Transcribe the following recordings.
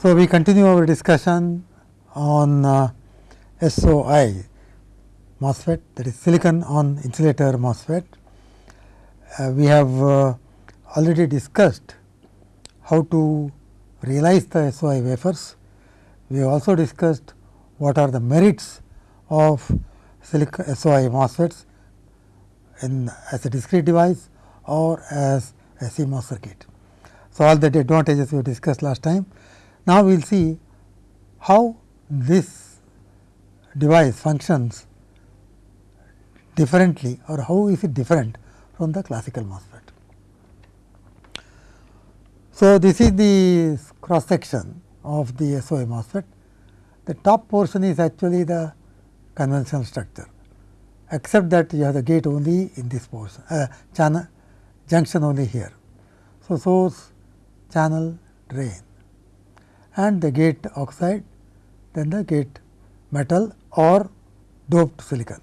So, we continue our discussion on uh, SOI MOSFET that is silicon on insulator MOSFET. Uh, we have uh, already discussed how to realize the SOI wafers. We have also discussed what are the merits of silicon SOI MOSFETs in as a discrete device or as a CMOS circuit. So, all the advantages we discussed last time. Now, we will see how this device functions differently or how is it different from the classical MOSFET. So, this is the cross section of the SOI MOSFET. The top portion is actually the conventional structure, except that you have the gate only in this portion, uh, channel junction only here. So, source, channel, drain and the gate oxide, then the gate metal or doped silicon.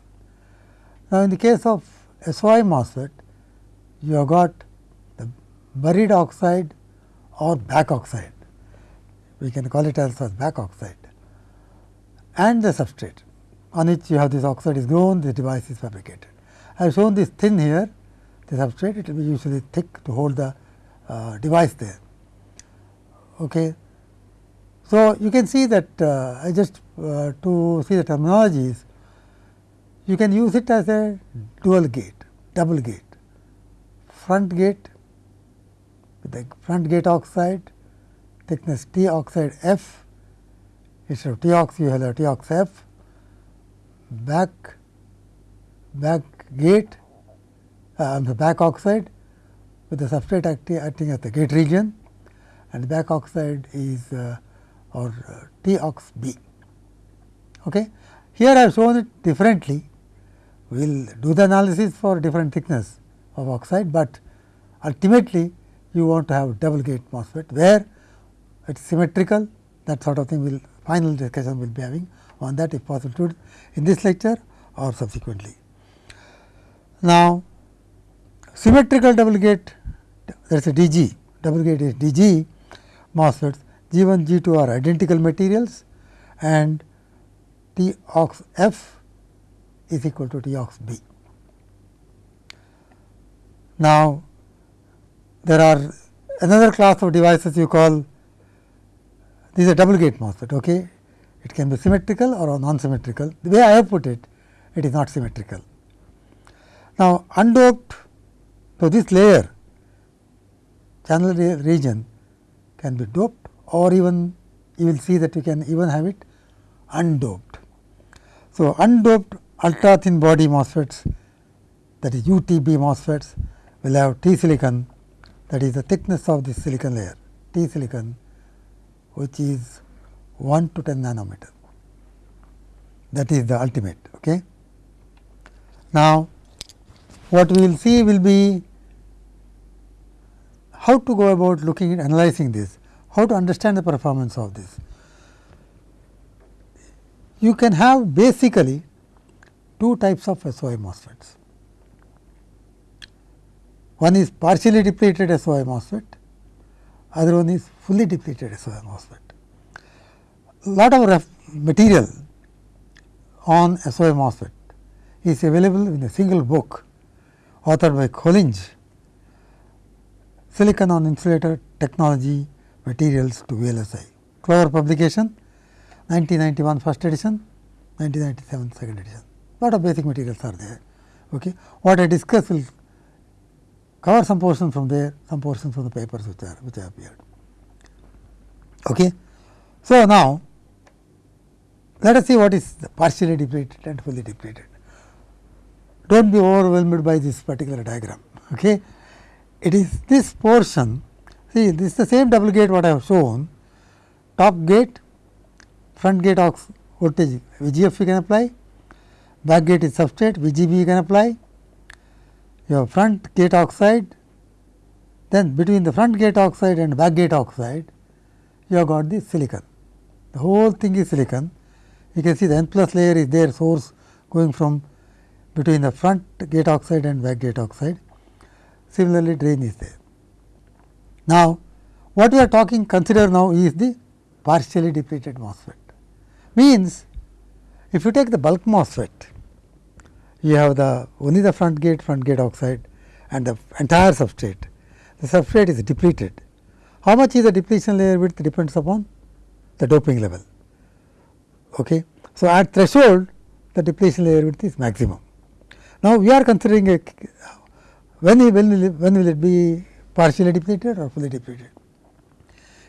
Now, in the case of SOI MOSFET, you have got the buried oxide or back oxide, we can call it as back oxide and the substrate on which you have this oxide is grown, the device is fabricated. I have shown this thin here, the substrate, it will be usually thick to hold the uh, device there. Okay. So, you can see that uh, I just uh, to see the terminologies, you can use it as a dual gate, double gate, front gate with the front gate oxide, thickness T oxide F, instead of T ox you have a T ox F, back, back gate, uh, the back oxide with the substrate acting, acting as the gate region. And back oxide is uh, or uh, T ox B. Okay. Here I have shown it differently. We will do the analysis for different thickness of oxide, but ultimately you want to have double gate MOSFET where it is symmetrical that sort of thing will final discussion will be having on that if possible in this lecture or subsequently. Now, symmetrical double gate that is a DG double gate is DG MOSFETs G 1 G 2 are identical materials and T ox F is equal to T ox B. Now, there are another class of devices you call these are double gate MOSFET. Okay. It can be symmetrical or non-symmetrical. The way I have put it, it is not symmetrical. Now, undoped, so this layer channel re region can be doped or even you will see that you can even have it undoped. So, undoped ultra thin body MOSFETs that is UTB MOSFETs will have T silicon that is the thickness of this silicon layer T silicon which is 1 to 10 nanometer that is the ultimate. Okay. Now, what we will see will be how to go about looking at analyzing this, how to understand the performance of this. You can have basically two types of SOI MOSFETs. One is partially depleted SOI MOSFET, other one is fully depleted SOI MOSFET. Lot of material on SOI MOSFET is available in a single book authored by Colinge, Silicon on Insulator Technology Materials to VLSI. Kluwer publication 1991 first edition, 1997 second edition. Lot of basic materials are there. Okay. What I discuss will cover some portion from there, some portion from the papers which are which have appeared. Okay. So, now let us see what is partially depleted and fully depleted do not be overwhelmed by this particular diagram. Okay. It is this portion, see this is the same double gate what I have shown, top gate, front gate ox voltage VGF you can apply, back gate is substrate VGB you can apply, your front gate oxide, then between the front gate oxide and back gate oxide, you have got the silicon. The whole thing is silicon. You can see the n plus layer is there source going from between the front gate oxide and back gate oxide. Similarly, drain is there. Now, what we are talking consider now is the partially depleted MOSFET. Means if you take the bulk MOSFET, you have the only the front gate, front gate oxide and the entire substrate. The substrate is depleted. How much is the depletion layer width depends upon the doping level. Okay. So, at threshold the depletion layer width is maximum. Now, we are considering a when, will when will it be partially depleted or fully depleted.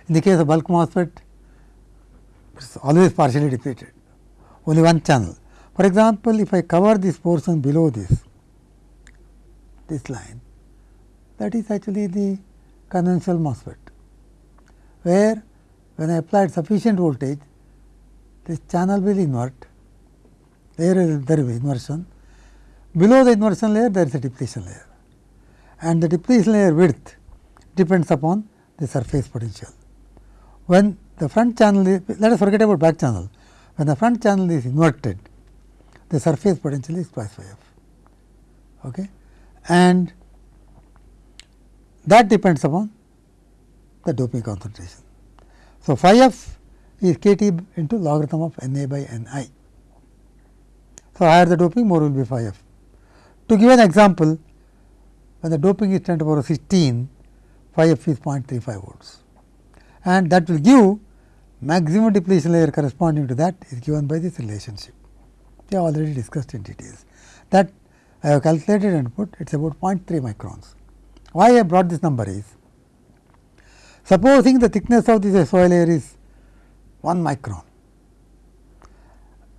In the case of bulk MOSFET, it is always partially depleted, only one channel. For example, if I cover this portion below this, this line, that is actually the conventional MOSFET, where when I applied sufficient voltage, this channel will invert, there is there be inversion. Below the inversion layer, there is a depletion layer and the depletion layer width depends upon the surface potential. When the front channel is, let us forget about back channel, when the front channel is inverted, the surface potential is twice phi f. Okay? And that depends upon the doping concentration. So, phi f is k T into logarithm of N A by N i. So, higher the doping more will be phi f. To give an example, when the doping is 10 to the power 16, phi f is 0.35 volts and that will give maximum depletion layer corresponding to that is given by this relationship. We have already discussed in details. That I have calculated and put it is about 0.3 microns. Why I brought this number is, supposing the thickness of this SOI layer is 1 micron.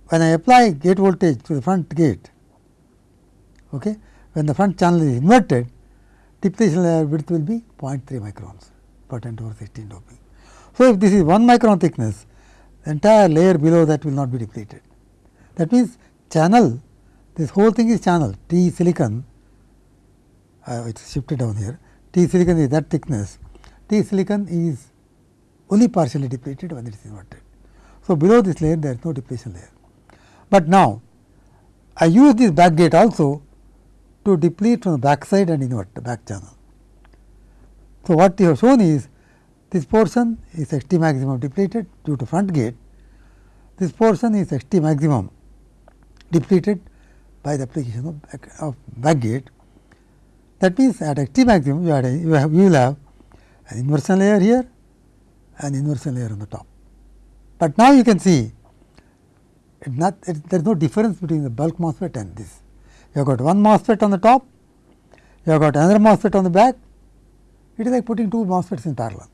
When I apply gate voltage to the front gate, okay, when the front channel is inverted, depletion layer width will be 0.3 microns per 10 to the power 16 doping. So, if this is 1 micron thickness, the entire layer below that will not be depleted. That means, channel this whole thing is channel T silicon, uh, it is shifted down here, T silicon is that thickness, T silicon is only partially depleted when it is inverted. So, below this layer there is no depletion layer. But now, I use this back gate also to deplete from the back side and invert the back channel. So, what we have shown is this portion is x t maximum depleted due to front gate, this portion is x t maximum depleted by the application of back, of back gate. That means, at x t maximum you, a, you, have, you will have an inversion layer here and inversion layer on the top. But now you can see it not it, there is no difference between the bulk MOSFET and this. You have got one MOSFET on the top, you have got another MOSFET on the back, it is like putting two MOSFETs in parallel.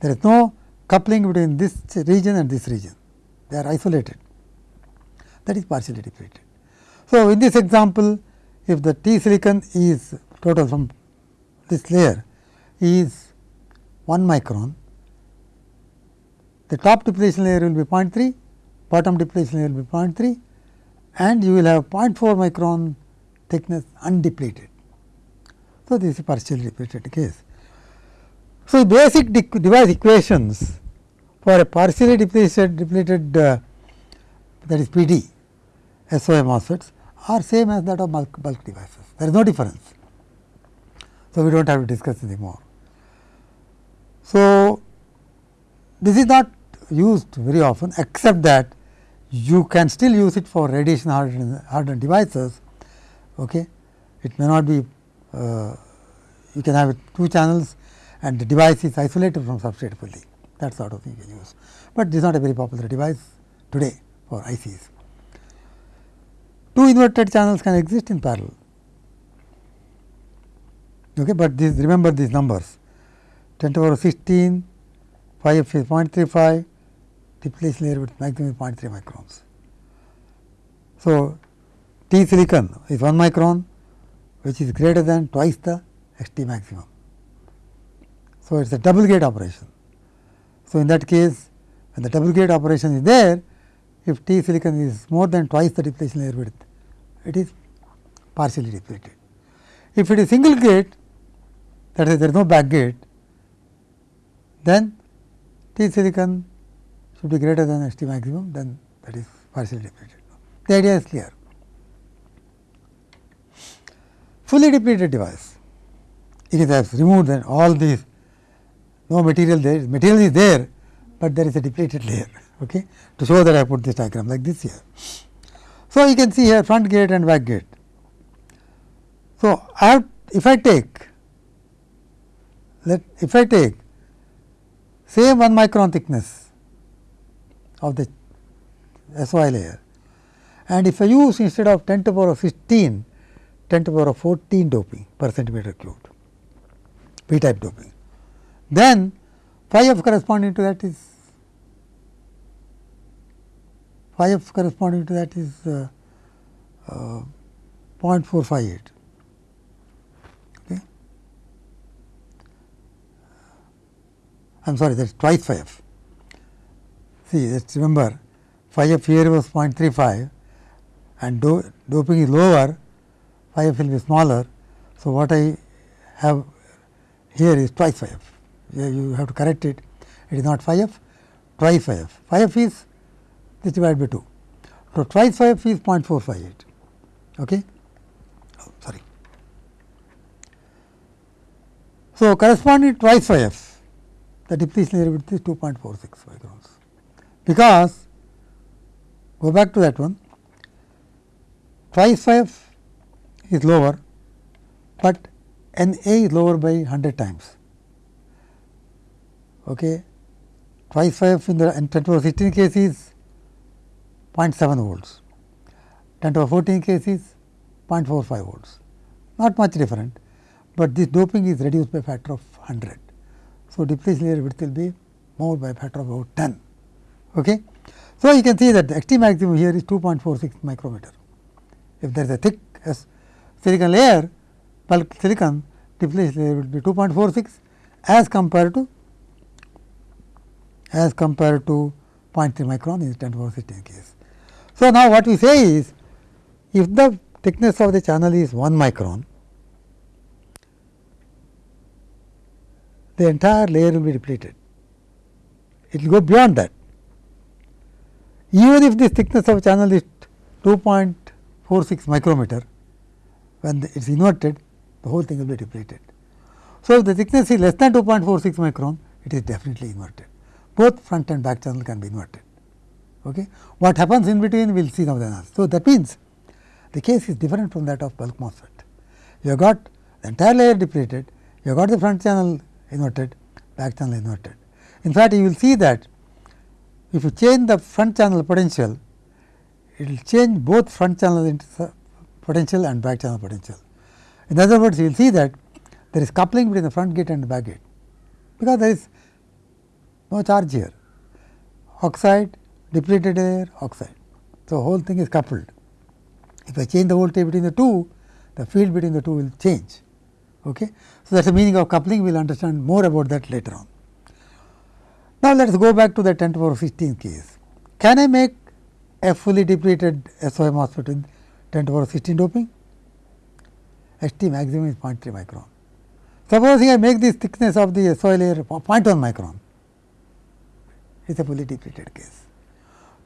There is no coupling between this region and this region, they are isolated that is partially depleted. So, in this example, if the T silicon is total from this layer is 1 micron, the top depletion layer will be 0.3, bottom depletion layer will be 0.3 and you will have 0.4 micron thickness undepleted. So, this is partially depleted case. So, basic device equations for a partially depleted, depleted uh, that is PD SOI MOSFETs are same as that of bulk, bulk devices. There is no difference. So, we do not have to discuss anymore. So, this is not used very often except that you can still use it for radiation hardened, hardened devices. Okay. It may not be uh, you can have two channels and the device is isolated from substrate fully that sort of thing you can use, but this is not a very popular device today for ICs. Two inverted channels can exist in parallel, okay, but this remember these numbers 10 to the power 16 phi f is 0.35 depletion layer with maximum 0.3 microns. So, T silicon is 1 micron which is greater than twice the x t maximum. So, it is a double gate operation. So, in that case when the double gate operation is there if T silicon is more than twice the depletion layer width it is partially depleted. If it is single gate that is there is no back gate then T silicon should be greater than S T maximum then that is partially depleted. The idea is clear. Fully depleted device, it is has removed then all these no material there, material is there, but there is a depleted layer okay, to show that I put this diagram like this here. So, you can see here front gate and back gate. So, I have if I take let if I take same 1 micron thickness of the SOI layer and if I use instead of 10 to the power of 16 10 to the power of 14 doping per centimeter cubed p type doping then phi f corresponding to that is phi f corresponding to that is uh, uh, 0.458. Okay. I am sorry that is twice phi f. See us remember phi f here was 0.35 and do, doping is lower phi f will be smaller. So, what I have here is twice phi f you have to correct it it is not phi f twice phi f phi f is this divided by 2. So, twice phi f is 0.458. Okay. Oh, sorry. So, corresponding twice phi f the depletion layer width is 2.46 microns because go back to that one twice phi f is lower, but N A is lower by 100 times. Okay. Twice phi f in the 10 to the 16 case is 0.7 volts, 10 to the 14 case is 0.45 volts, not much different, but this doping is reduced by factor of 100. So, depletion layer width will be more by factor of about 10. Okay. So, you can see that the XT maximum here is 2.46 micrometer. If there is a thick silicon layer, bulk silicon depletion layer will be 2.46 as compared to as compared to 0.3 micron in 10 to the 16 case. So, now what we say is if the thickness of the channel is 1 micron, the entire layer will be depleted. It will go beyond that. Even if the thickness of channel is 2.46 micrometer, when it is inverted, the whole thing will be depleted. So, if the thickness is less than 2.46 micron, it is definitely inverted. Both front and back channel can be inverted. Okay. What happens in between we will see now the analysis. So, that means the case is different from that of bulk MOSFET. You have got the entire layer depleted, you have got the front channel inverted, back channel inverted. In fact, you will see that if you change the front channel potential, it will change both front channel potential and back channel potential. In other words, you will see that there is coupling between the front gate and the back gate, because there is no charge here, oxide, depleted layer, oxide. So, whole thing is coupled. If I change the voltage between the two, the field between the two will change. Okay. So, that is the meaning of coupling, we will understand more about that later on. Now, let us go back to the 10 to power 16 case. Can I make a fully depleted SOI MOSFET in 10 to power 16 doping? ST maximum is 0.3 micron. Supposing I make this thickness of the SOI layer 0.1 micron, it is a fully depleted case.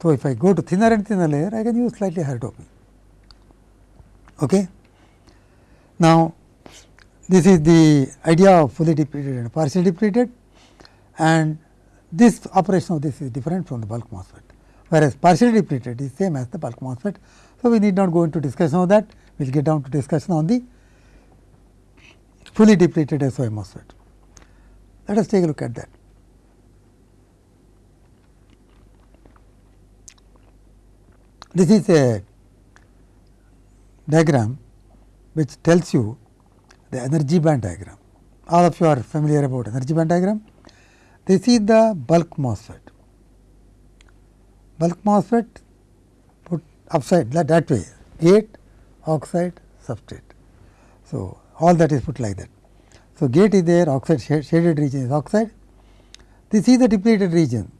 So, if I go to thinner and thinner layer, I can use slightly higher doping. Okay. Now, this is the idea of fully depleted and partially depleted and this operation of this is different from the bulk MOSFET, whereas partially depleted is same as the bulk MOSFET. So, we need not go into discussion of that, we will get down to discussion on the fully depleted SOI MOSFET. Let us take a look at that. This is a diagram which tells you the energy band diagram. All of you are familiar about energy band diagram. This is the bulk MOSFET. Bulk MOSFET put upside that, that way gate, oxide, substrate. So, all that is put like that. So, gate is there, oxide shaded region is oxide. This is the depleted region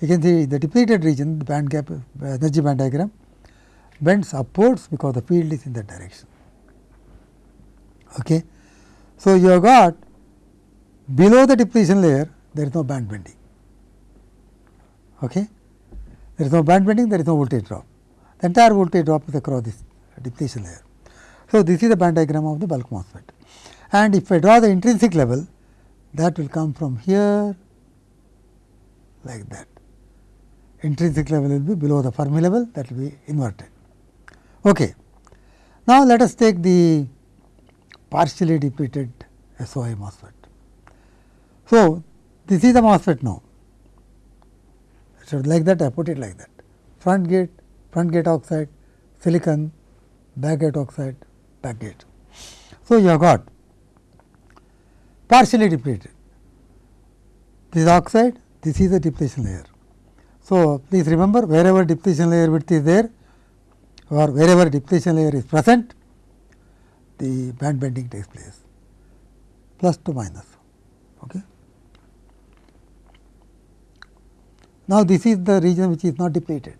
you can see the depleted region the band gap uh, energy band diagram bends upwards because the field is in that direction. Okay. So, you have got below the depletion layer there is no band bending. Okay. There is no band bending there is no voltage drop the entire voltage drop is across this depletion layer. So, this is the band diagram of the bulk MOSFET and if I draw the intrinsic level that will come from here like that. Intrinsic level will be below the Fermi level that will be inverted. Okay. Now, let us take the partially depleted SOI MOSFET. So, this is the MOSFET now. So, like that I put it like that front gate, front gate oxide, silicon, back gate oxide, back gate. So, you have got partially depleted. This is oxide, this is the depletion layer. So, please remember wherever depletion layer width is there or wherever depletion layer is present, the band bending takes place plus to minus. Okay. Now, this is the region which is not depleted.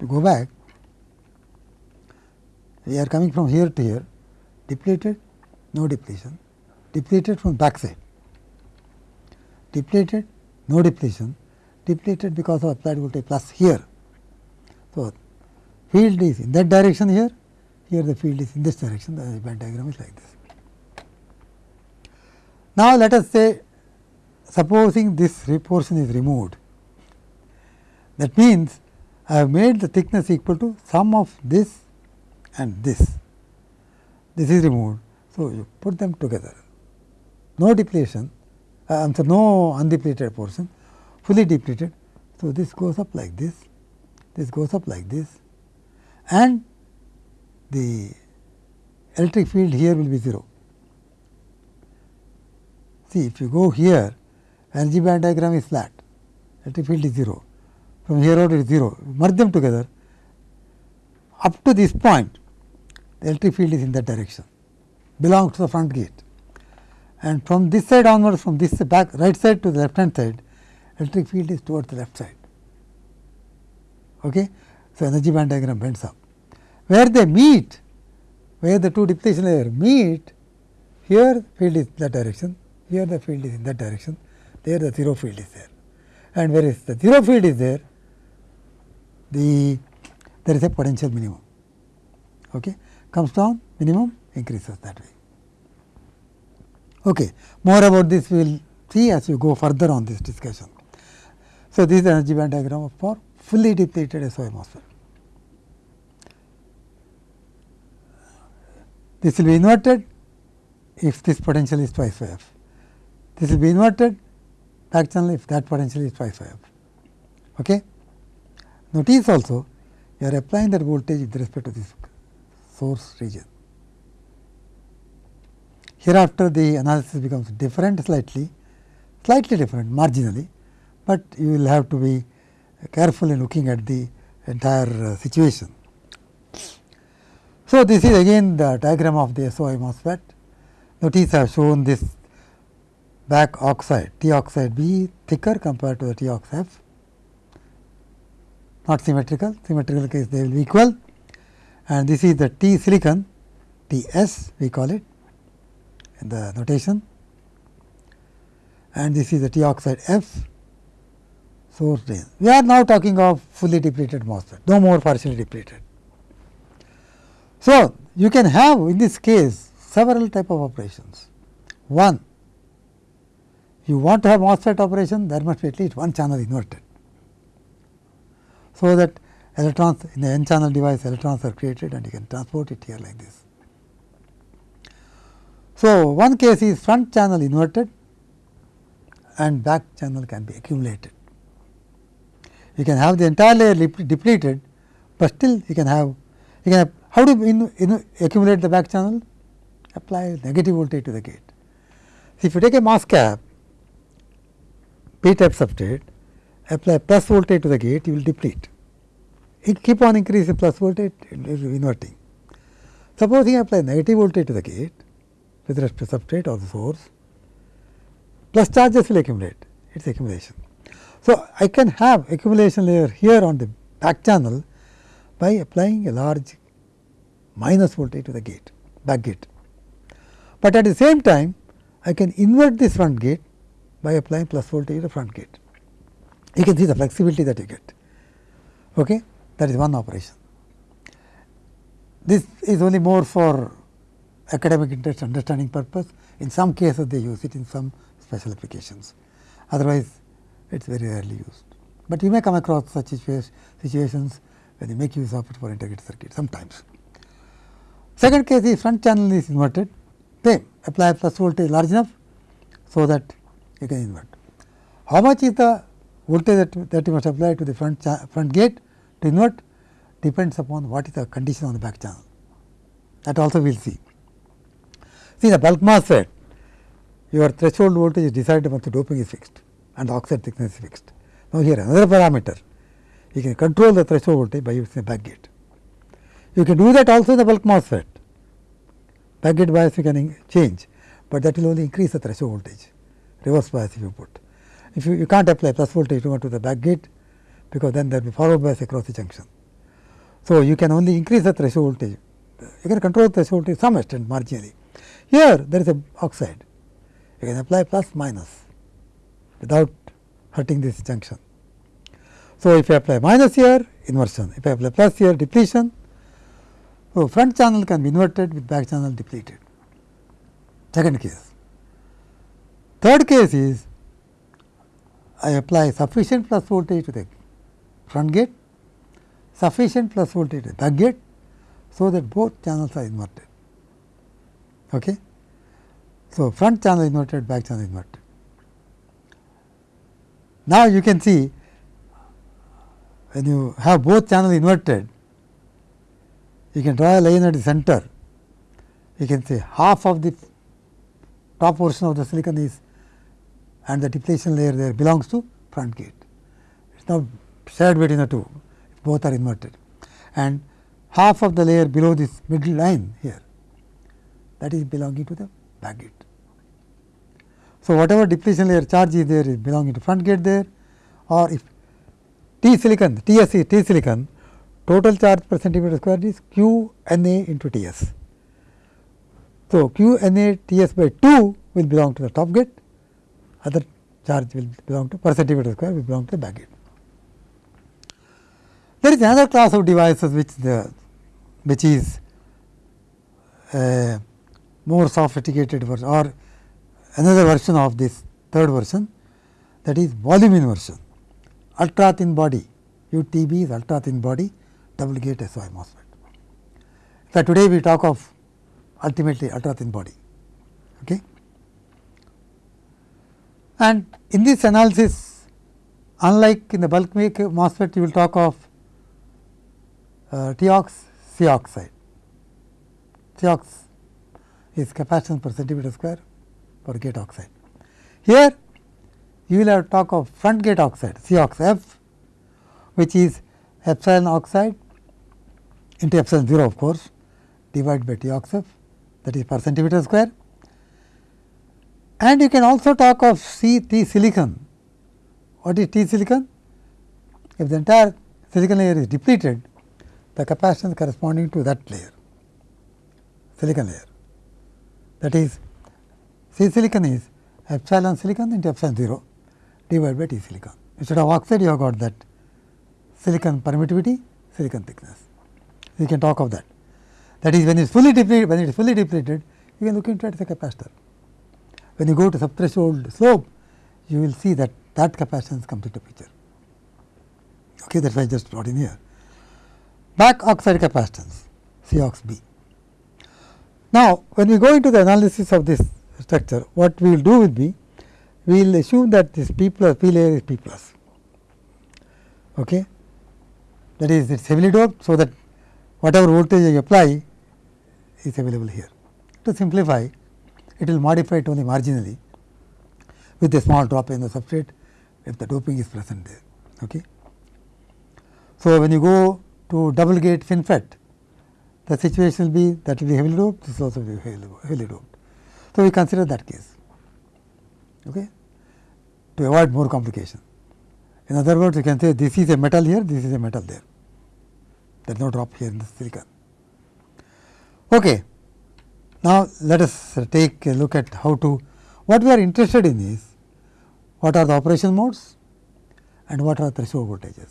To go back, we are coming from here to here, depleted, no depletion, depleted from back side, depleted, no depletion, depleted because of applied voltage plus here. So, field is in that direction here, here the field is in this direction, the band diagram is like this. Now, let us say supposing this portion is removed, that means, I have made the thickness equal to sum of this and this, this is removed. So, you put them together, no depletion, uh, I am sorry, no undepleted portion, fully depleted. So, this goes up like this, this goes up like this and the electric field here will be 0. See, if you go here, energy band diagram is flat, electric field is 0. From here out it is 0, merge them together. Up to this point, the electric field is in that direction, belongs to the front gate. And from this side onwards, from this back right side to the left hand side, electric field is towards the left side. Okay? So, energy band diagram bends up. Where they meet, where the two depletion layer meet, here field is that direction, here the field is in that direction, there the zero field is there. And where is the zero field is there, the there is a potential minimum. Okay. Comes down, minimum increases that way. Okay. More about this we will see as we go further on this discussion. So, this is the energy band diagram for fully depleted SOI MOSFET. This will be inverted if this potential is twice f. This will be inverted back channel if that potential is twice f. Okay. Notice also you are applying that voltage with respect to this source region. Hereafter the analysis becomes different slightly, slightly different marginally, but you will have to be careful in looking at the entire uh, situation. So, this is again the diagram of the SOI MOSFET. Notice I have shown this back oxide T oxide B thicker compared to the T oxide F, not symmetrical, symmetrical case they will be equal and this is the T silicon T S we call it in the notation and this is the T oxide F source drain. We are now talking of fully depleted MOSFET, no more partially depleted. So, you can have in this case several type of operations. One, you want to have MOSFET operation, there must be at least one channel inverted. So, that electrons in the n channel device electrons are created and you can transport it here like this. So, one case is front channel inverted and back channel can be accumulated. You can have the entire layer depleted, but still you can have you can have how do you in, accumulate the back channel? Apply negative voltage to the gate. If you take a MOSFET, p type substrate, apply plus voltage to the gate, you will deplete. It keep on increasing plus voltage, it is inverting. Supposing I apply negative voltage to the gate with respect to substrate or the source, plus charges will accumulate, it is accumulation. So, I can have accumulation layer here on the back channel by applying a large minus voltage to the gate, back gate. But at the same time, I can invert this front gate by applying plus voltage to the front gate. You can see the flexibility that you get. Okay? That is one operation. This is only more for academic interest understanding purpose. In some cases, they use it in some special applications. Otherwise, it is very rarely used. But you may come across such situations when you make use of it for integrated circuit sometimes. Second case is front channel is inverted, same apply a plus voltage large enough, so that you can invert. How much is the voltage that, that you must apply to the front, front gate to invert depends upon what is the condition on the back channel. That also we will see. See the bulk MOSFET, your threshold voltage is decided once the doping is fixed and the oxide thickness is fixed. Now, here another parameter, you can control the threshold voltage by using a back gate. You can do that also in the bulk MOSFET. Back gate bias you can change, but that will only increase the threshold voltage, reverse bias if you put. If you, you can't apply plus voltage to the back gate, because then there will be forward bias across the junction. So, you can only increase the threshold voltage, you can control the threshold to some extent marginally. Here there is a oxide, you can apply plus minus without hurting this junction. So, if I apply minus here inversion, if I apply plus here depletion, so front channel can be inverted with back channel depleted. Second case. Third case is I apply sufficient plus voltage to the front gate, sufficient plus voltage to the back gate, so that both channels are inverted. Okay. So, front channel inverted, back channel inverted. Now, you can see when you have both channels inverted, you can draw a line at the center. You can say half of the top portion of the silicon is and the depletion layer there belongs to front gate. It is now shared between the two, both are inverted and half of the layer below this middle line here that is belonging to the back gate. So, whatever depletion layer charge is there is belonging to front gate there or if T silicon, TS T silicon, total charge per centimeter square is Q N A into T S. So, Q N A T S by 2 will belong to the top gate, other charge will belong to per centimeter square will belong to the back gate. There is another class of devices which the which is a more sophisticated version or another version of this third version that is volume inversion ultra thin body UTB is ultra thin body double gate SOI MOSFET. So, today we talk of ultimately ultra thin body. Okay. And in this analysis unlike in the bulk make MOSFET you will talk of uh, TOX C oxide. TOX is capacitance per centimeter square for gate oxide. Here you will have to talk of front gate oxide C ox F which is epsilon oxide into epsilon 0 of course divided by T ox F that is per centimeter square. And you can also talk of C T silicon. What is T silicon? If the entire silicon layer is depleted, the capacitance corresponding to that layer, silicon layer. That is C silicon is epsilon silicon into epsilon 0 divided by T silicon. Instead of oxide, you have got that silicon permittivity, silicon thickness. You can talk of that. That is when it is fully depleted, when it is fully depleted, you can look into it as a capacitor. When you go to subthreshold slope, you will see that that capacitance comes into picture. Okay, that is why I just brought in here. Back oxide capacitance, C ox B. Now, when we go into the analysis of this structure, what we will do will be, we will assume that this P plus P layer is P plus. Okay. That is, it is heavily doped, so that whatever voltage you apply is available here. To simplify, it will modify it only marginally with a small drop in the substrate if the doping is present there. Okay. So, when you go to double gate FinFET, the situation will be that will be heavily doped, this will also be heavily doped. So, we consider that case okay, to avoid more complication. In other words, you can say this is a metal here, this is a metal there, there is no drop here in the silicon. Okay. Now, let us take a look at how to, what we are interested in is, what are the operation modes and what are the threshold voltages.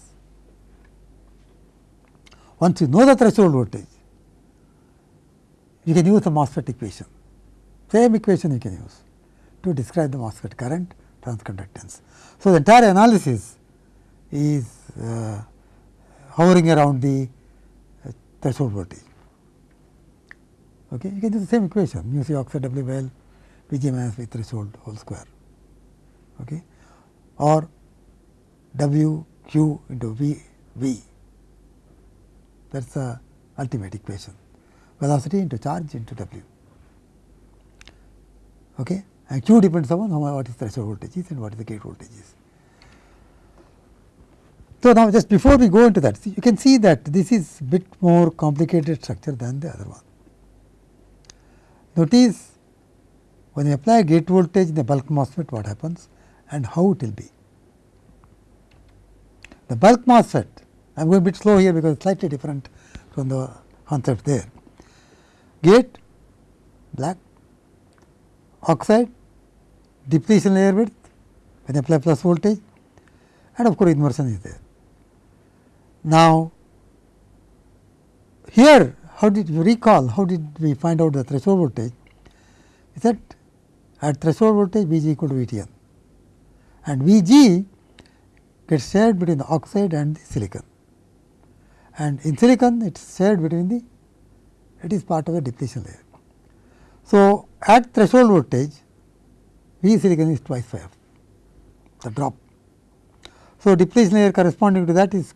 Once you know the threshold voltage, you can use the MOSFET equation, same equation you can use to describe the MOSFET current transconductance. So, the entire analysis is uh, hovering around the uh, threshold voltage. Okay. You can do the same equation mu c oxide W minus V threshold whole square okay, or W q into V V that is the ultimate equation velocity into charge into W. Okay. And q depends upon how what is threshold voltage is and what is the gate voltage is. So, now just before we go into that you can see that this is bit more complicated structure than the other one. Notice when you apply gate voltage in the bulk MOSFET what happens and how it will be. The bulk MOSFET I am going a bit slow here because it is slightly different from the concept there. Gate black oxide depletion layer width when you apply plus voltage and of course, inversion is there. Now, here how did you recall how did we find out the threshold voltage is that at threshold voltage V g equal to V t n and V g gets shared between the oxide and the silicon and in silicon it is shared between the it is part of the depletion layer. So, at threshold voltage V silicon is twice phi the drop. So, depletion layer corresponding to that is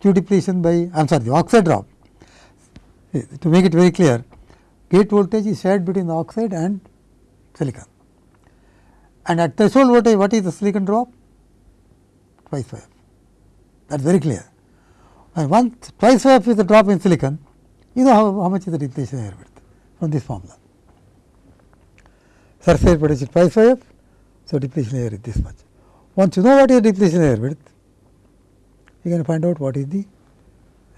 Q depletion by I am sorry the oxide drop. To make it very clear, gate voltage is shared between the oxide and silicon. And at threshold voltage, what is the silicon drop? Twice f. That is very clear. And once twice f is the drop in silicon, you know how, how much is the depletion layer width from this formula. Surface potential twice f, so depletion layer is this much. Once you know what is depletion layer width, you can find out what is the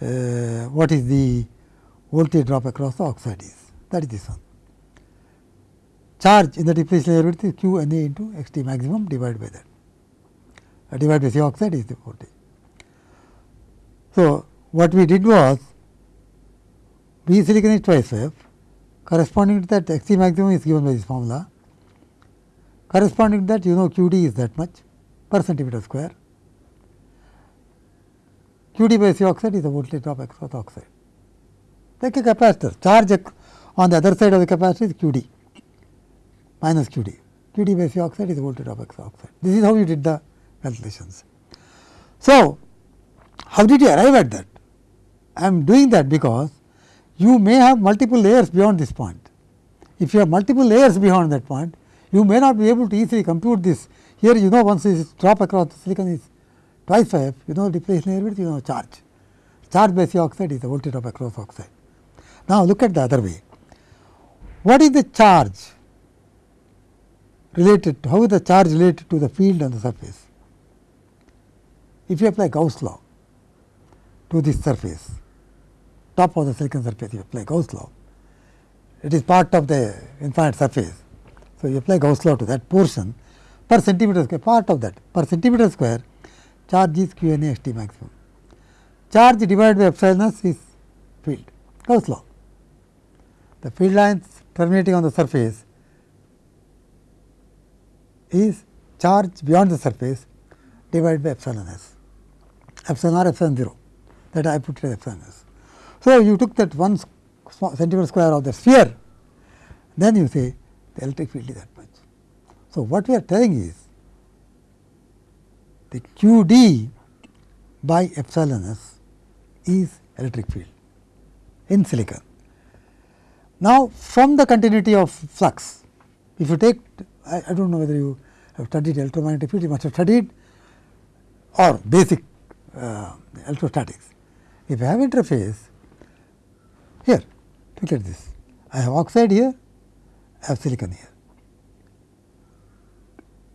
uh, what is the voltage drop across the oxide is that is this one. Charge in the depletion layer width is q n a into x t maximum divided by that uh, divided by C oxide is the voltage. So, what we did was V silicon is twice f corresponding to that x t maximum is given by this formula corresponding to that you know q d is that much per centimeter square Q d by C oxide is the voltage drop across the oxide. Like a capacitor, charge on the other side of the capacitor is Q d minus Q d. Q d by C oxide is voltage drop across oxide. This is how you did the calculations. So, how did you arrive at that? I am doing that because you may have multiple layers beyond this point. If you have multiple layers beyond that point, you may not be able to easily compute this. Here you know once this drop across the silicon is twice phi f, you know depletion layer width, you know charge. Charge by C oxide is the voltage drop across oxide. Now, look at the other way. What is the charge related, to how is the charge related to the field on the surface? If you apply Gauss law to this surface, top of the silicon surface, you apply Gauss law, it is part of the infinite surface. So, you apply Gauss law to that portion per centimeter square, part of that per centimeter square charge is q n a x t maximum. Charge divided by epsilon s is field, Gauss law. The field lines terminating on the surface is charge beyond the surface divided by epsilon s, epsilon r epsilon 0 that I put as epsilon s. So, you took that one centimeter square of the sphere, then you say the electric field is that much. So, what we are telling is the q d by epsilon s is electric field in silicon. Now, from the continuity of flux, if you take I, I do not know whether you have studied electromagnetic field, you must have studied or basic uh, electrostatics. If I have interface here, look at this. I have oxide here, I have silicon here.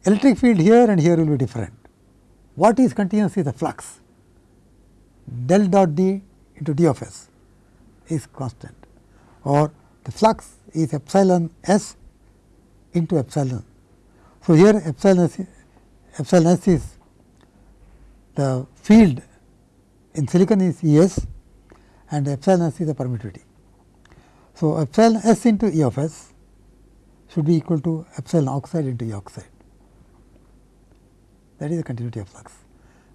Electric field here and here will be different. What is continuous is the flux del dot d into d of s is constant or the flux is epsilon s into epsilon. So, here epsilon s, epsilon s is the field in silicon is E s and epsilon s is the permittivity. So, epsilon s into E of s should be equal to epsilon oxide into E oxide. that is the continuity of flux.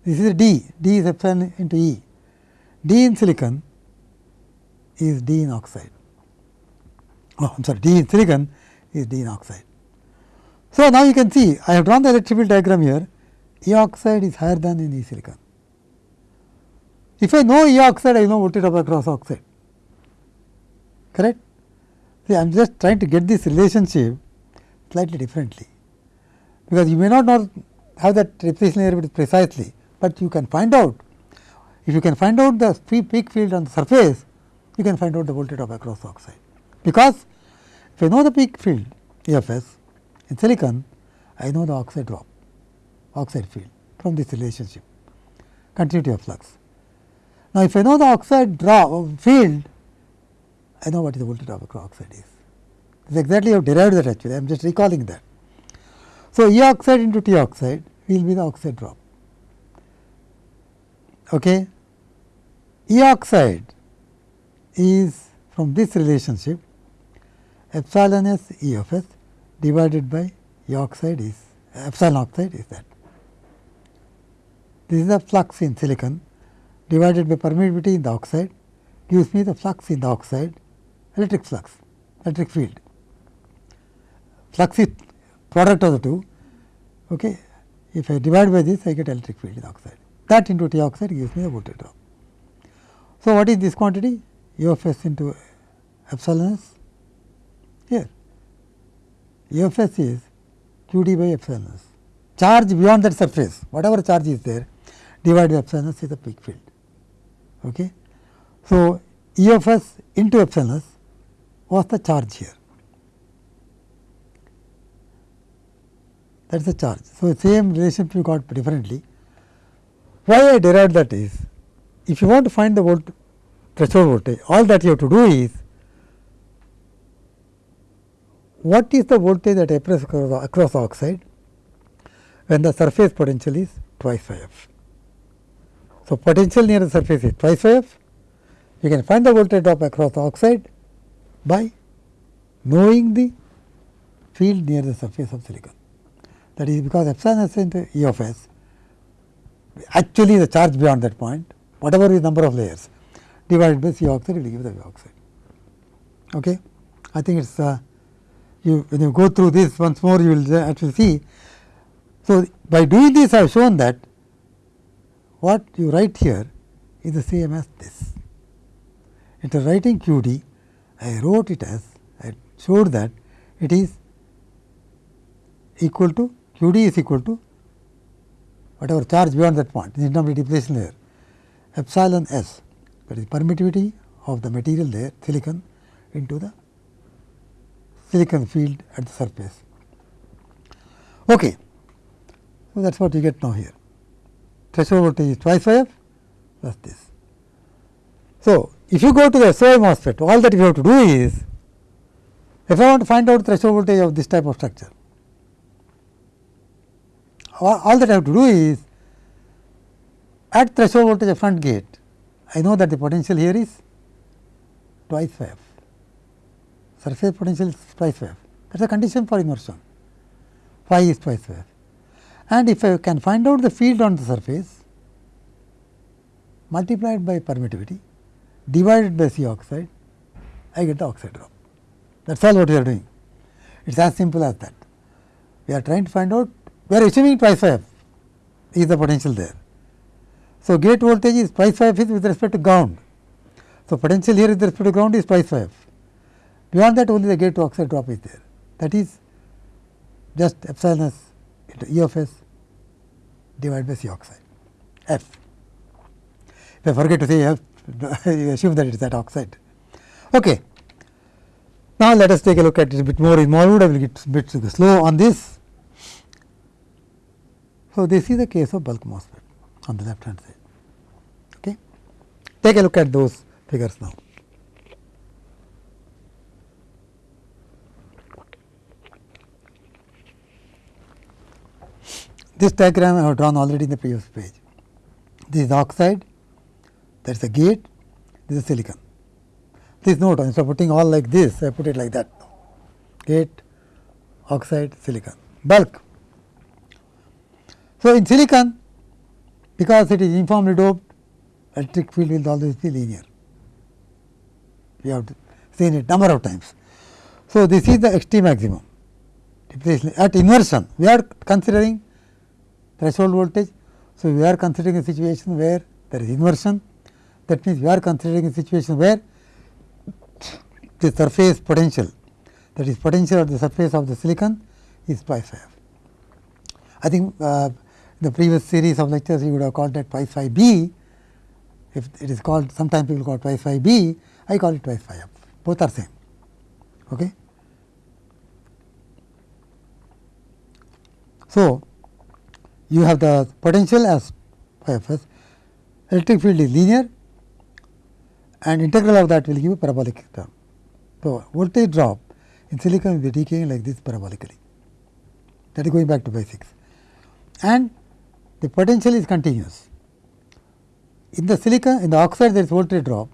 This is D, D is epsilon into E. D in silicon is D in oxide. Oh, I am sorry, D in silicon is D in oxide. So, now you can see I have drawn the electric field diagram here, E oxide is higher than in E silicon. If I know E oxide, I know voltage drop across oxide, correct? See, I am just trying to get this relationship slightly differently, because you may not know have that representation area precisely, but you can find out. If you can find out the peak field on the surface, you can find out the voltage drop across oxide. Because if I know the peak field EFS in silicon, I know the oxide drop, oxide field from this relationship, continuity of flux. Now, if I know the oxide drop uh, field, I know what is the voltage drop across oxide is. This is exactly how derived that actually, I am just recalling that. So, E oxide into T oxide will be the oxide drop. Okay. E oxide is from this relationship epsilon s E of s divided by E oxide is epsilon oxide is that. This is the flux in silicon divided by permittivity in the oxide gives me the flux in the oxide electric flux electric field. Flux is product of the two. Okay. If I divide by this I get electric field in oxide that into T oxide gives me the voltage drop. So, what is this quantity? U of s into epsilon s. Of s is q d by epsilon s. Charge beyond that surface, whatever charge is there, divided by epsilon s is the peak field. Okay. So, E of s into epsilon s was the charge here. That is the charge. So, same relationship you got differently. Why I derived that is, if you want to find the volt threshold voltage, all that you have to do is what is the voltage that applies across, across oxide when the surface potential is twice phi f. So, potential near the surface is twice phi f. You can find the voltage drop across the oxide by knowing the field near the surface of silicon. That is because epsilon s into E of s actually the charge beyond that point whatever is number of layers divided by C oxide will give the oxide. Okay. I think it is uh, you when you go through this once more you will uh, actually see. So, by doing this I have shown that what you write here is the same as this. Instead of writing q d, I wrote it as I showed that it is equal to q d is equal to whatever charge beyond that point, is not depletion layer epsilon s that is permittivity of the material there silicon into the silicon field at the surface. Okay. So, that is what you get now here threshold voltage is twice phi f plus this. So, if you go to the SOI MOSFET all that you have to do is if I want to find out threshold voltage of this type of structure all that I have to do is at threshold voltage of front gate I know that the potential here is twice phi f. Surface potential is phi f. That is a condition for inversion. Phi is twice phi f. And if I can find out the field on the surface multiplied by permittivity divided by C oxide, I get the oxide drop. That is all what we are doing. It is as simple as that. We are trying to find out, we are assuming twice phi f is the potential there. So, gate voltage is twice phi f is with respect to ground. So, potential here with respect to ground is twice phi f. Beyond that only the gate to oxide drop is there. That is just epsilon s into E of s divided by C oxide f. If I forget to say f, you assume that it is that oxide. Okay. Now, let us take a look at it a bit more More involved. I will get a bit slow on this. So, this is the case of bulk MOSFET on the left hand side. Okay. Take a look at those figures now. This diagram I have drawn already in the previous page. This is oxide, that is a gate, this is silicon. Please note, instead of putting all like this, I put it like that gate, oxide, silicon, bulk. So, in silicon because it is uniformly doped electric field will always be linear. We have seen it number of times. So, this is the extreme maximum at inversion we are considering threshold voltage. So, we are considering a situation where there is inversion that means, we are considering a situation where the surface potential that is potential at the surface of the silicon is pi phi. I think uh, the previous series of lectures you would have called that pi phi b if it is called sometimes people call pi phi b I call it pi phi f both are same. Okay. So, you have the potential as phi f s electric field is linear and integral of that will give you parabolic term. So, voltage drop in silicon will be decaying like this parabolically that is going back to basics and the potential is continuous. In the silicon in the oxide there is voltage drop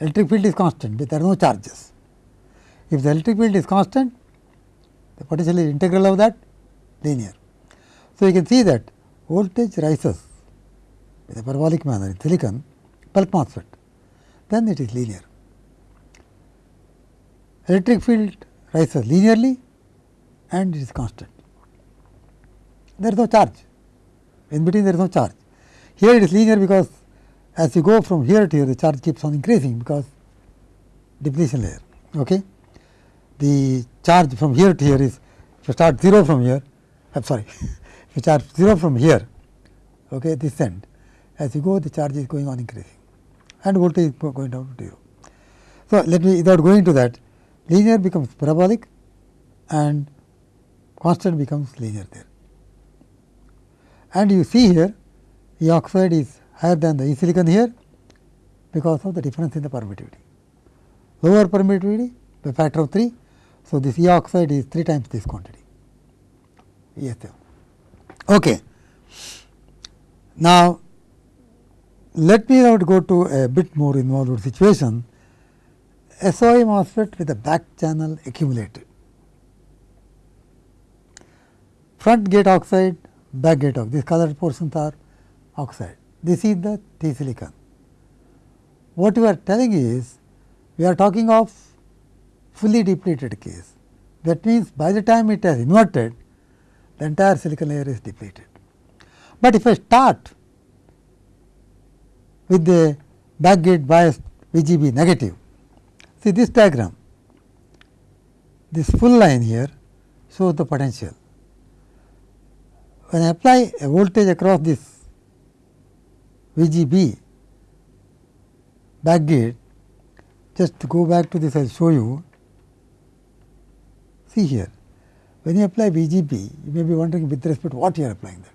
electric field is constant but there are no charges. If the electric field is constant the potential is integral of that linear. So, you can see that voltage rises in a parabolic manner in silicon bulk MOSFET then it is linear. Electric field rises linearly and it is constant. There is no charge, in between there is no charge. Here it is linear because as you go from here to here the charge keeps on increasing because depletion layer. Okay. The charge from here to here is if you start 0 from here, I am sorry, you charge 0 from here, okay, this end, as you go the charge is going on increasing and voltage is going down to 0. So, let me without going to that linear becomes parabolic and constant becomes linear there. And you see here E oxide is higher than the E silicon here because of the difference in the permittivity. Lower permittivity by factor of 3. So, this E oxide is 3 times this quantity ESF. Okay. Now, let me now go to a bit more involved situation. SOI MOSFET with a back channel accumulated. Front gate oxide, back gate oxide, these colored portions are oxide. This is the T silicon. What we are telling is, we are talking of fully depleted case. That means, by the time it has inverted, the entire silicon layer is depleted. But if I start with the back gate bias VGB negative. See this diagram, this full line here shows the potential. When I apply a voltage across this VGB back gate, just to go back to this I will show you. See here, when you apply VGB, you may be wondering with respect to what you are applying that.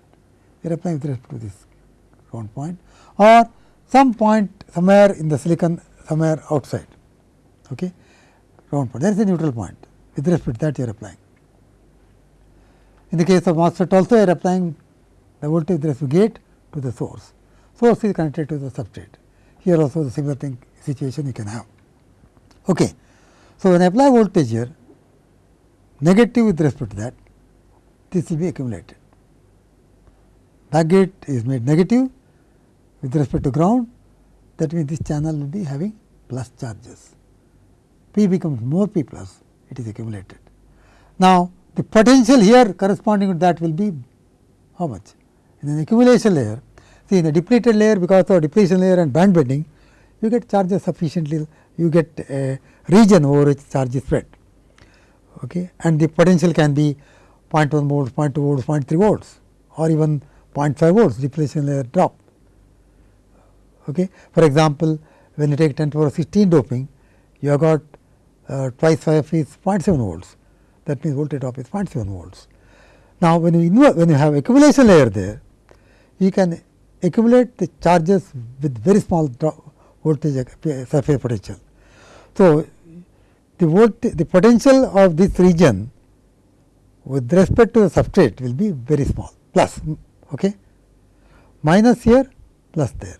You are applying with respect to this ground point or some point somewhere in the silicon somewhere outside. Okay? Round point. There is a neutral point with respect to that you are applying. In the case of MOSFET also you are applying the voltage with respect to gate to the source. Source is connected to the substrate. Here also the similar thing situation you can have. Okay. So when I apply voltage here negative with respect to that this will be accumulated back gate is made negative with respect to ground that means this channel will be having plus charges. P becomes more P plus it is accumulated. Now, the potential here corresponding to that will be how much? In an accumulation layer, see in the depleted layer because of depletion layer and band bending, you get charges sufficiently, you get a region over which charge is spread okay. and the potential can be 0.1 volts, 0.2 volts, 0.3 volts or even 0.phi volts depletion layer drop. Okay. For example, when you take 10 to power 16 doping, you have got uh, twice 5 is 0.7 volts. That means voltage drop is 0.7 volts. Now, when you when you have accumulation layer there, you can accumulate the charges with very small drop voltage surface potential. So, the voltage the potential of this region with respect to the substrate will be very small plus okay minus here plus there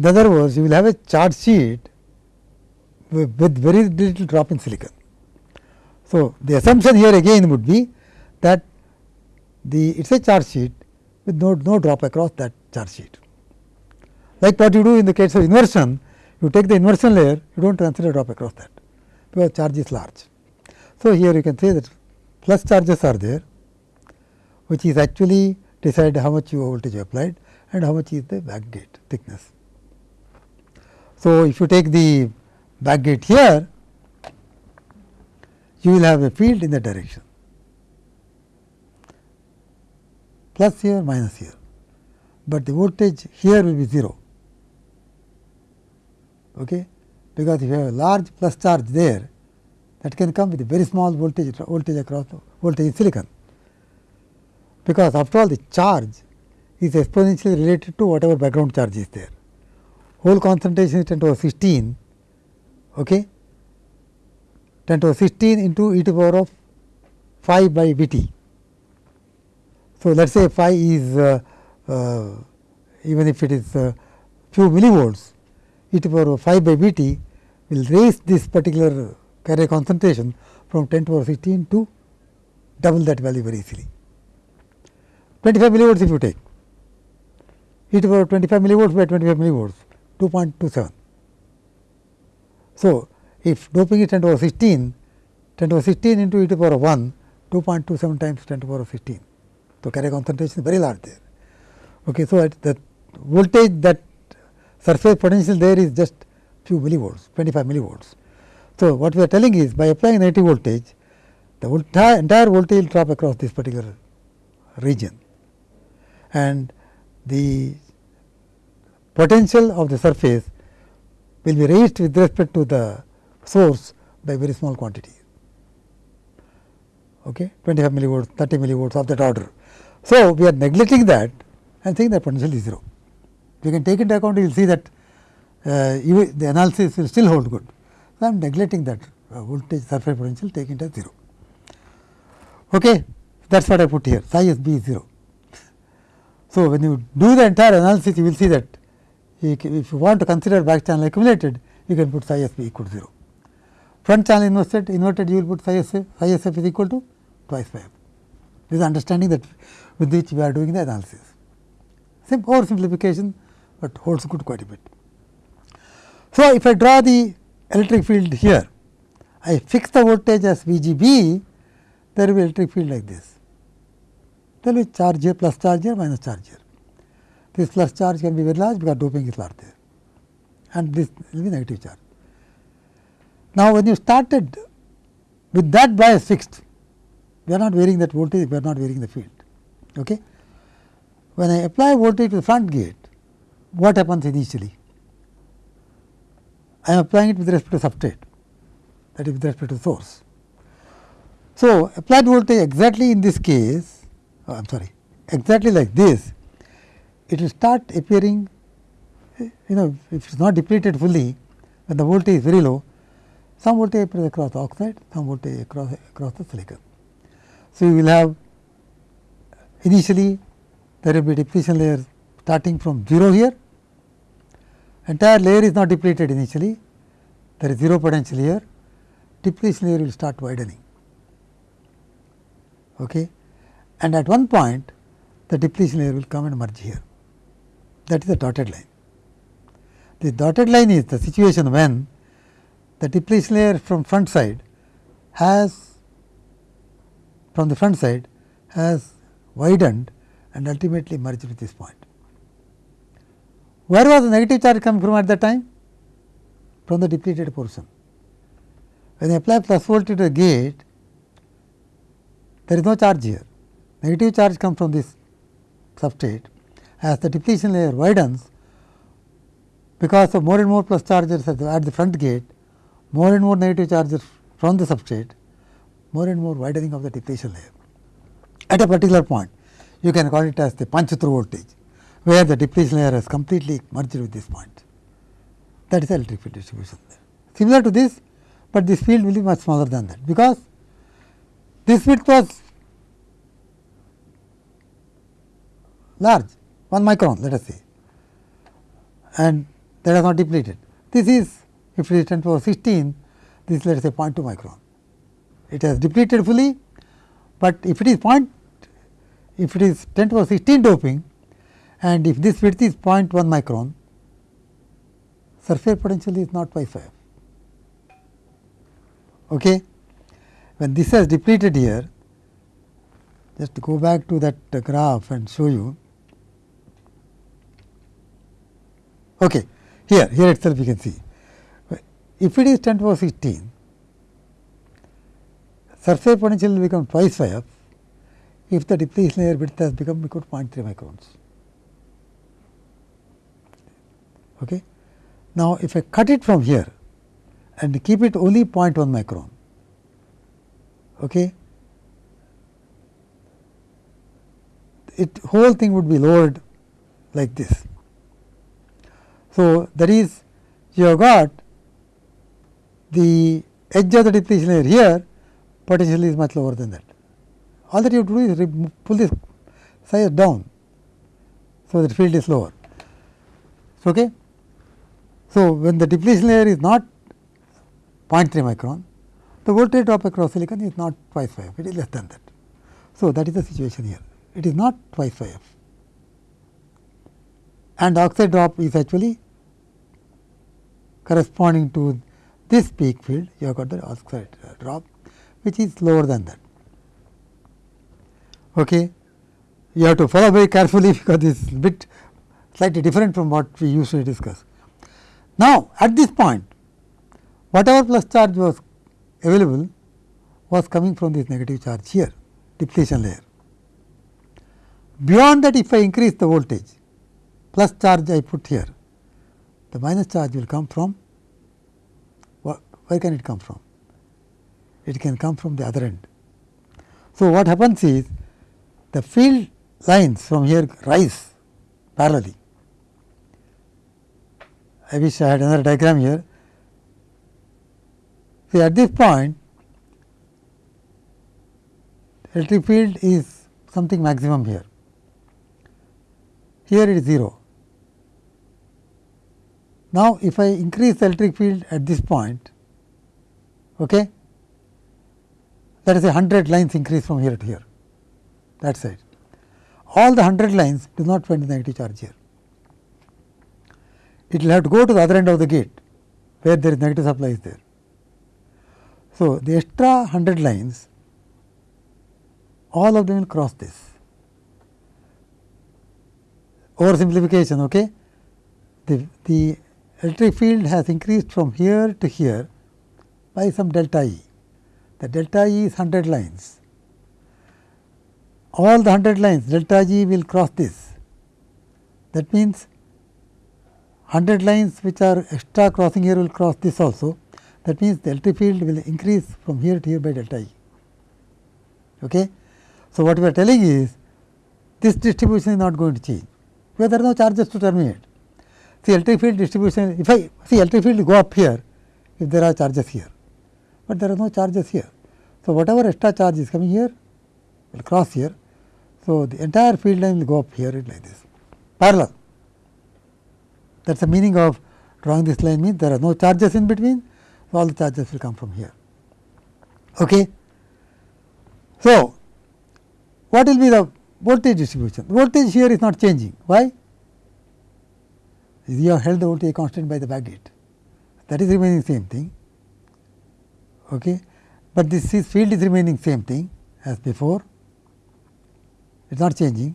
in other words, you will have a charge sheet with, with very little drop in silicon. So, the assumption here again would be that the it is a charge sheet with no, no drop across that charge sheet. Like what you do in the case of inversion, you take the inversion layer, you do not consider drop across that, because charge is large. So, here you can say that plus charges are there, which is actually decide how much you voltage you applied and how much is the back gate thickness. So, if you take the back gate here, you will have a field in the direction plus here minus here, but the voltage here will be 0 okay? because if you have a large plus charge there that can come with a very small voltage voltage across voltage in silicon because after all the charge is exponentially related to whatever background charge is there. Hole concentration is 10 to the 16 okay? 10 to the 16 into e to the power of phi by V t. So, let us say phi is uh, uh, even if it is uh, few millivolts e to the power of phi by V t will raise this particular carrier concentration from 10 to the power 16 to double that value very easily. 25 millivolts if you take e to the power 25 millivolts by 25 millivolts 2.27. So, if doping is 10 to the power 16, 10 to the power 16 into e to the power 1, 2.27 times 10 to the power of 16. So, carrier concentration is very large there. Okay, so, at the voltage that surface potential there is just few millivolts, 25 millivolts. So, what we are telling is by applying negative voltage, the entire, voltage will drop across this particular region. And the potential of the surface will be raised with respect to the source by very small quantity. Okay? 25 millivolts 30 millivolts of that order. So we are neglecting that and saying that potential is 0 you can take into account you will see that uh, you, the analysis will still hold good so i am neglecting that uh, voltage surface potential taking it as 0 okay that is what i put here psi s b is 0 so when you do the entire analysis you will see that if you want to consider back channel accumulated you can put psi s b equal to 0 front channel inverted, inverted you will put psi s f, psi s f is equal to twice phi f. This is understanding that with which we are doing the analysis. Sim oversimplification, but holds good quite a bit. So, if I draw the electric field here, I fix the voltage as V g b, there will be electric field like this. There will be charge here plus charge here minus charge here. This plus charge can be very large because doping is large there and this will be negative charge. Now, when you started with that bias fixed, we are not varying that voltage, we are not varying the field. Okay? When I apply voltage to the front gate, what happens initially? I am applying it with respect to substrate, that is with respect to source. So, applied voltage exactly in this case, oh, I am sorry, exactly like this, it will start appearing, you know, if it is not depleted fully, when the voltage is very low, some voltage appears across the oxide, some voltage across, across the silicon. So, you will have initially there will be depletion layer starting from 0 here, entire layer is not depleted initially, there is 0 potential here, depletion layer will start widening. Okay. And at one point the depletion layer will come and merge here, that is the dotted line. The dotted line is the situation when the depletion layer from front side has from the front side has widened and ultimately merged with this point. Where was the negative charge coming from at that time? From the depleted portion. When I apply plus voltage to the gate, there is no charge here. Negative charge comes from this substrate. As the depletion layer widens, because of more and more plus charges at the, at the front gate, more and more negative charges from the substrate, more and more widening of the depletion layer. At a particular point, you can call it as the punch through voltage, where the depletion layer has completely merged with this point. That is electric field distribution there. Similar to this, but this field will be much smaller than that, because this width was large 1 micron let us say and that is not depleted. This is if it is 10 power 16 this let us say 0.2 micron. It has depleted fully, but if it is point if it is 10 to the 16 doping and if this width is 0.1 micron, surface potential is not pi 5. Okay. When this has depleted here, just go back to that graph and show you. Okay. Here, here itself you can see. If it is 10 to the power 16, surface potential will become twice phi f if the depletion layer width has become equal to 0.3 microns. Okay. Now, if I cut it from here and keep it only 0.1 micron, okay, it whole thing would be lowered like this. So, that is you have got the edge of the depletion layer here potential is much lower than that. All that you have to do is pull this size down. So, the field is lower. Okay. So, when the depletion layer is not 0.3 micron, the voltage drop across silicon is not twice phi f, it is less than that. So, that is the situation here. It is not twice phi f and oxide drop is actually corresponding to this peak field, you have got the oxide drop which is lower than that. Okay. You have to follow very carefully because this is bit slightly different from what we usually discuss. Now, at this point whatever plus charge was available was coming from this negative charge here depletion layer. Beyond that if I increase the voltage plus charge I put here the minus charge will come from where can it come from? It can come from the other end. So, what happens is the field lines from here rise parallelly. I wish I had another diagram here. See at this point electric field is something maximum here. Here it is 0. Now, if I increase the electric field at this point, okay, that is a 100 lines increase from here to here that side. All the 100 lines do not find the negative charge here. It will have to go to the other end of the gate where there is negative supply is there. So, the extra 100 lines all of them will cross this. Oversimplification, okay? The, the electric field has increased from here to here by some delta E. The delta E is 100 lines all the 100 lines delta G will cross this. That means, 100 lines which are extra crossing here will cross this also. That means, the electric field will increase from here to here by delta E. Okay. So, what we are telling is this distribution is not going to change, because there are no charges to terminate. See electric field distribution, if I see electric field go up here, if there are charges here, but there are no charges here. So, whatever extra charge is coming here will cross here so, the entire field line will go up here like this parallel that is the meaning of drawing this line means there are no charges in between so all the charges will come from here. Okay. So, what will be the voltage distribution? Voltage here is not changing. Why? You have held the voltage constant by the backgate. That is remaining same thing. Okay. But this is field is remaining same thing as before it is not changing.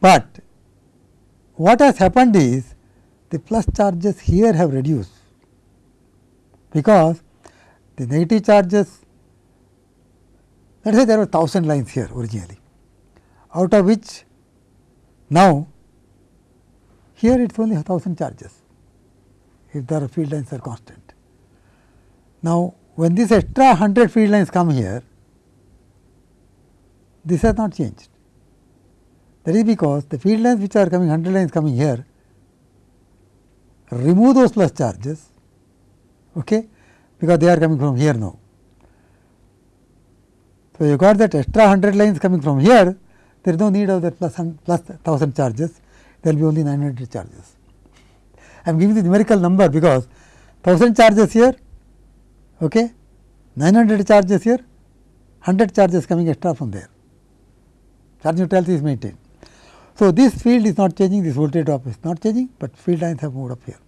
But what has happened is the plus charges here have reduced, because the negative charges let us say there were 1000 lines here originally, out of which now here it is only 1000 charges if the field lines are constant. Now, when this extra 100 field lines come here, this has not changed. That is because the field lines which are coming 100 lines coming here remove those plus charges okay, because they are coming from here now. So, you got that extra 100 lines coming from here there is no need of that plus, plus 1000 charges there will be only 900 charges. I am giving the numerical number because 1000 charges here okay, 900 charges here 100 charges coming extra from there charge neutrality is maintained. So, this field is not changing, this voltage drop is not changing, but field lines have moved up here.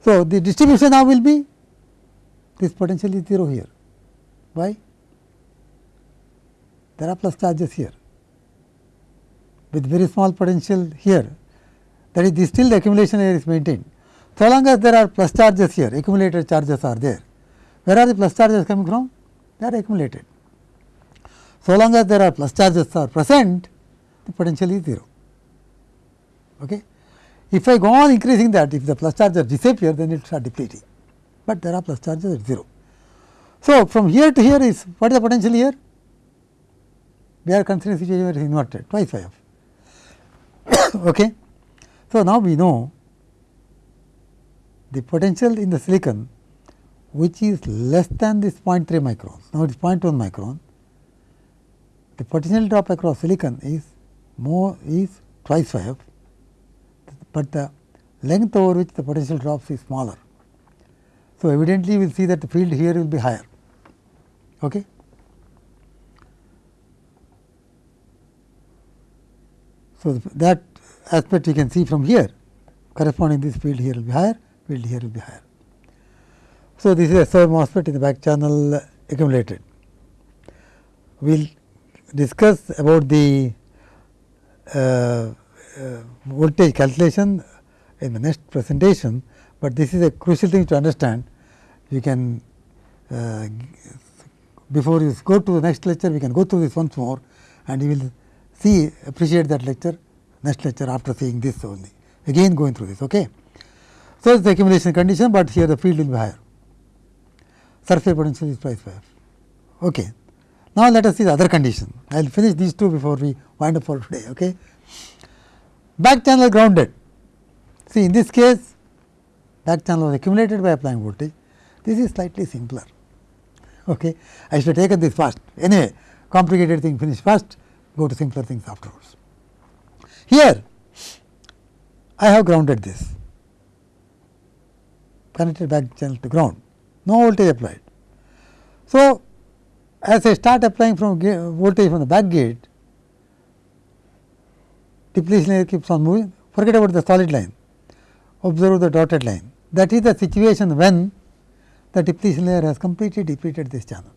So, the distribution now will be this potential is 0 here. Why? There are plus charges here with very small potential here that is this still the accumulation layer is maintained. So long as there are plus charges here accumulated charges are there. Where are the plus charges coming from? They are accumulated. So long as there are plus charges are present the potential is 0. Okay. If I go on increasing that if the plus charges disappear then it start depleting, but there are plus charges at 0. So, from here to here is what is the potential here? We are considering situation where it is inverted twice phi f. okay. So, now we know the potential in the silicon which is less than this 0.3 microns. Now, it is 0.1 micron. The potential drop across silicon is more is twice phi f, but the length over which the potential drops is smaller. So, evidently, we will see that the field here will be higher. Okay. So, that aspect you can see from here corresponding this field here will be higher, field here will be higher. So, this is a SOI MOSFET in the back channel accumulated. We will discuss about the voltage calculation in the next presentation, but this is a crucial thing to understand. You can uh, before you go to the next lecture, we can go through this once more and you will see appreciate that lecture next lecture after seeing this only again going through this. Okay. So, it is the accumulation condition, but here the field will be higher surface potential is twice phi f. Okay. Now, let us see the other condition I will finish these two before we wind up for today. Okay. Back channel grounded see in this case back channel was accumulated by applying voltage this is slightly simpler. Okay. I should have taken this first anyway complicated thing finish first go to simpler things afterwards. Here I have grounded this connected back channel to ground no voltage applied. So, as I start applying from voltage from the back gate depletion layer keeps on moving forget about the solid line observe the dotted line that is the situation when the depletion layer has completely depleted this channel.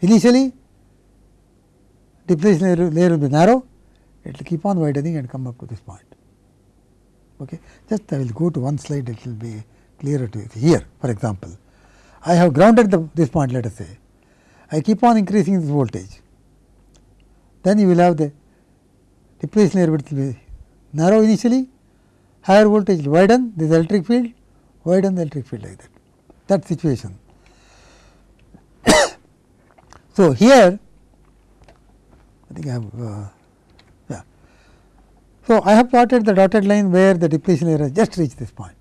Initially depletion layer, layer will be narrow, it will keep on widening and come up to this point. Okay. Just I will go to one slide, it will be clearer to you. Here, for example, I have grounded the, this point, let us say. I keep on increasing this voltage. Then you will have the depletion layer width will be narrow initially, higher voltage will widen this electric field, widen the electric field like that, that situation. so, here I think I have uh, yeah. So, I have plotted the dotted line where the depletion layer has just reached this point.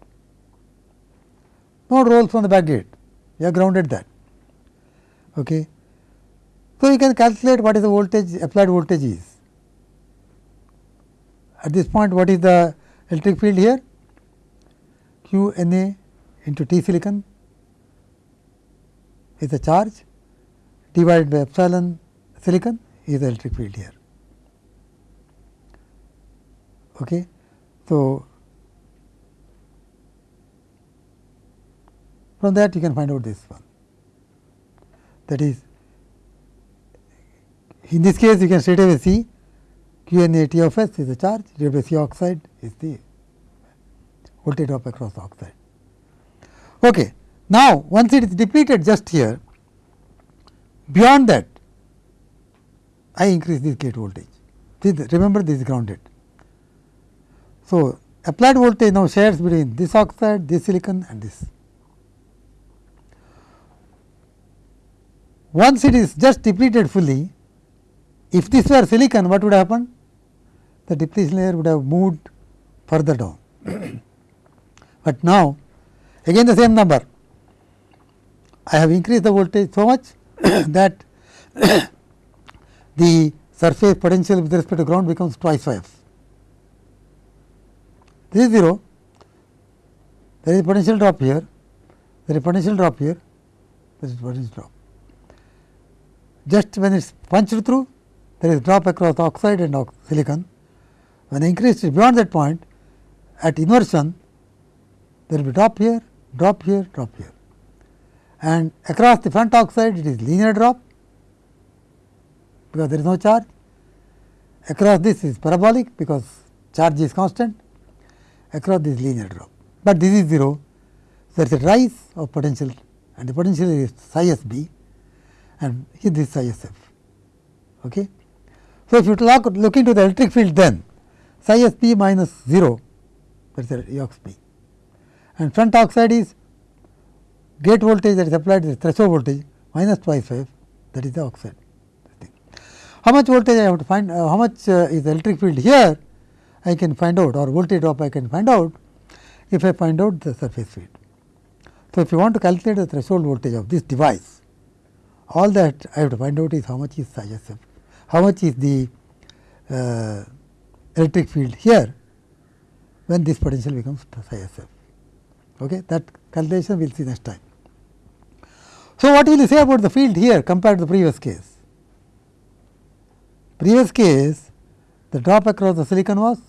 No rolls from the back gate, you have grounded that. Okay. So, you can calculate what is the voltage applied voltage is. At this point what is the electric field here? Q n a into T silicon is the charge divided by epsilon silicon is the electric field here. Okay. So, from that you can find out this one that is in this case you can straight away see Q n A T of S is the charge divided by C oxide is the voltage drop across the oxide. Okay. Now, once it is depleted just here beyond that I increase this gate voltage. This, remember this is grounded. So, applied voltage now shares between this oxide, this silicon and this. Once it is just depleted fully, if this were silicon, what would happen? The depletion layer would have moved further down. but now, again the same number, I have increased the voltage so much that the surface potential with respect to ground becomes twice phi f. This is 0, there is potential drop here, there is potential drop here, there is potential drop. Just when it is punched through there is drop across oxide and silicon. When increased beyond that point at inversion there will be drop here, drop here, drop here and across the front oxide it is linear drop because there is no charge. Across this is parabolic because charge is constant, across this linear drop, but this is 0. So, There is a rise of potential and the potential is psi s b and this psi s f. Okay. So, if you look, look into the electric field then psi s b minus 0 that is E x b and front oxide is gate voltage that is applied is threshold voltage minus twice phi that is the oxide. How much voltage I have to find, uh, how much uh, is the electric field here I can find out or voltage drop I can find out if I find out the surface field. So, if you want to calculate the threshold voltage of this device, all that I have to find out is how much is psi s f, how much is the uh, electric field here when this potential becomes psi s f. Okay? That calculation we will see next time. So, what will you say about the field here compared to the previous case? Previous case the drop across the silicon was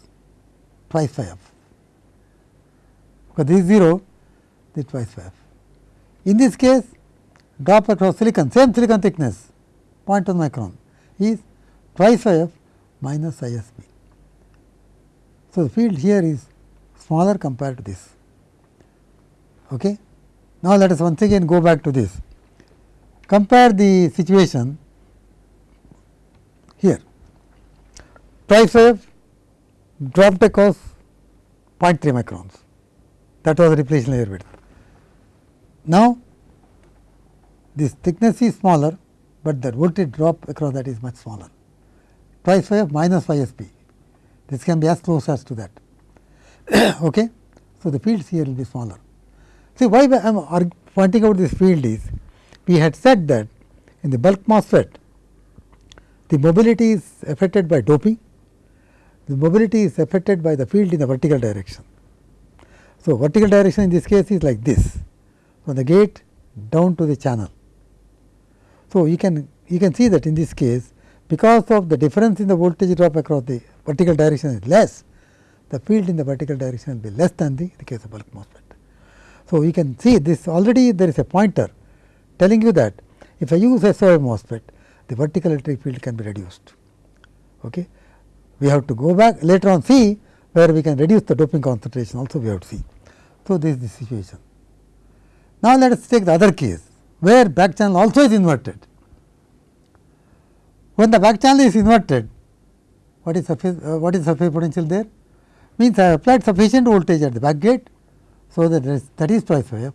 twice phi f, because this is 0 this twice phi f. In this case drop across silicon same silicon thickness 0.1 micron is twice phi f minus b. So, the field here is smaller compared to this. Okay. Now, let us once again go back to this. Compare the situation here. Twice wave dropped across 0.3 microns that was the depletion layer width. Now, this thickness is smaller, but the voltage drop across that is much smaller. Price wave minus phi s p. This can be as close as to that. okay? So, the fields here will be smaller. See, why I am pointing out this field is, we had said that in the bulk MOSFET, the mobility is affected by doping, the mobility is affected by the field in the vertical direction. So, vertical direction in this case is like this from the gate down to the channel. So, you can you can see that in this case because of the difference in the voltage drop across the vertical direction is less, the field in the vertical direction will be less than the, the case of bulk MOSFET. So, you can see this already there is a pointer telling you that if I use SOI MOSFET the vertical electric field can be reduced. Okay. We have to go back later on see where we can reduce the doping concentration also we have to see. So, this is the situation. Now, let us take the other case where back channel also is inverted. When the back channel is inverted, what is surface, uh, what is surface potential there? Means I applied sufficient voltage at the back gate, so that is, that is twice phi f.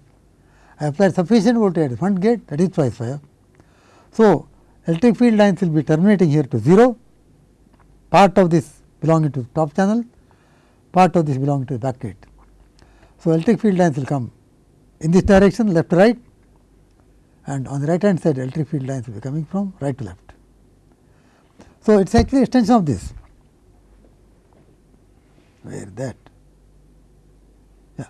I applied sufficient voltage at the front gate, that is twice phi f. So, electric field lines will be terminating here to 0, part of this belonging to top channel, part of this belonging to the back gate. So, electric field lines will come in this direction left to right and on the right hand side electric field lines will be coming from right to left. So, it is actually extension of this where that yeah.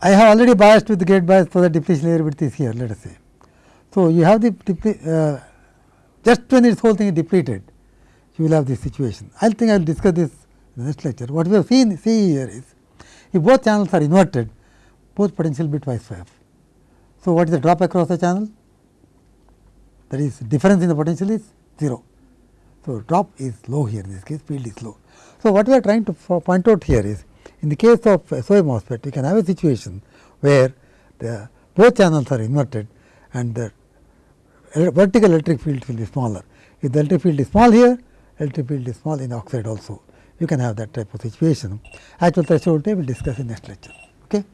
I have already biased with the gate bias for the depletion layer width is here let us say. So, you have the uh, just when this whole thing is depleted you will have this situation. I think I will discuss this in the next lecture. What we have seen see here is if both channels are inverted both potential be twice phi f. So, what is the drop across the channel? That is difference in the potential is 0. So, drop is low here in this case field is low. So, what we are trying to point out here is in the case of SOI MOSFET we can have a situation where the both channels are inverted and the vertical electric field will be smaller. If the electric field is small here, electric field is small in oxide also. You can have that type of situation. Actual threshold we will discuss in next lecture. Okay.